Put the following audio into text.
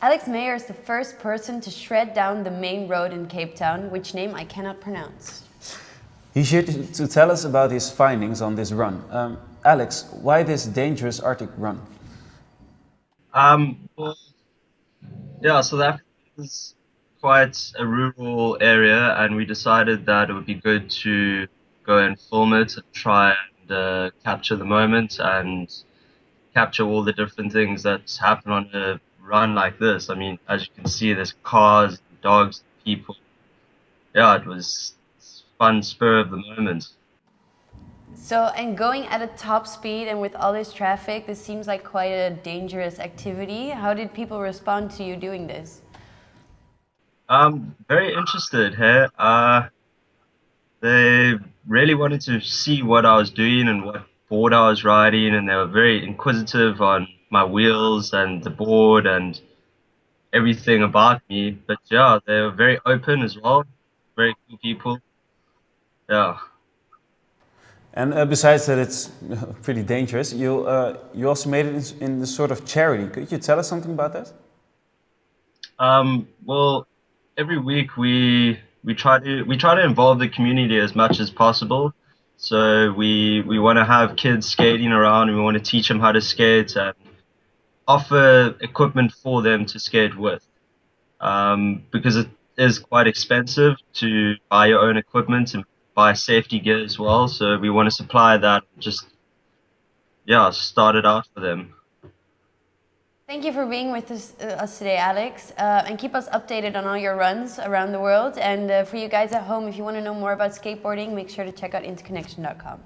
Alex Mayer is the first person to shred down the main road in Cape Town, which name I cannot pronounce. He's here to, to tell us about his findings on this run. Um, Alex, why this dangerous Arctic run? Um, well, yeah, so that is quite a rural area, and we decided that it would be good to go and film it, try and uh, capture the moment, and capture all the different things that happen on a run like this. I mean, as you can see, there's cars, dogs, people. Yeah, it was fun spur of the moment. So, and going at a top speed and with all this traffic, this seems like quite a dangerous activity. How did people respond to you doing this? Um, very interested here. Uh, they really wanted to see what I was doing and what board I was riding, and they were very inquisitive on my wheels and the board and everything about me. But yeah, they were very open as well. Very cool people. Yeah. And uh, besides that, it's pretty dangerous. You uh, you also made it in, in the sort of charity. Could you tell us something about that? Um, well, every week we we try to we try to involve the community as much as possible. So we we want to have kids skating around, and we want to teach them how to skate and offer equipment for them to skate with, um, because it is quite expensive to buy your own equipment and buy safety gear as well. So we want to supply that. Just yeah, start it out for them. Thank you for being with us, uh, us today, Alex, uh, and keep us updated on all your runs around the world. And uh, for you guys at home, if you want to know more about skateboarding, make sure to check out interconnection.com.